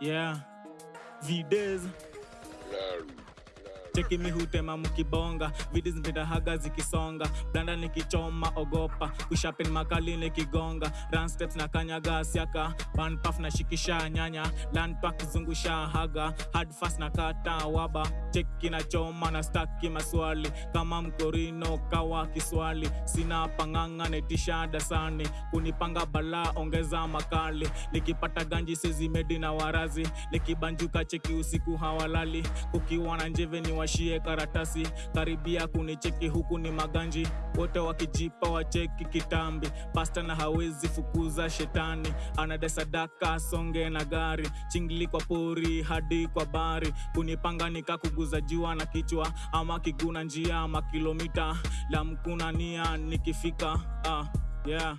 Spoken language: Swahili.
yeah. Vides cheki mi hutema mkibonga vidi zimpitahaga zikisonga. Blanda nikichoma ogopa kushapin makali nikigonga. Run steps na kanyaga siaka puff na shikisha nyanya. Landpak zungusha haga hard fast na kata waba. Cheki na choma na staki maswali kama mkorino kawa kiswali. Sina panganga netisha dasani kunipanga bala ongeza makali. Nikipata ganji sezimedi na warazi nikibanjuka cheki usiku hawalali. Kukiwa na njeve ni washie karatasi. Karibia kunicheki huku ni maganji. Wote wakijipa wacheki kitambi. Pasta na hawezi fukuza shetani. Anade sadaka songe na gari. Chingili kwa pori hadi kwa bari. Kunipanga nikakuguza jua na kichwa. Ama kiguna njia ama kilomita. La mkuna nia nikifika. Ah, yeah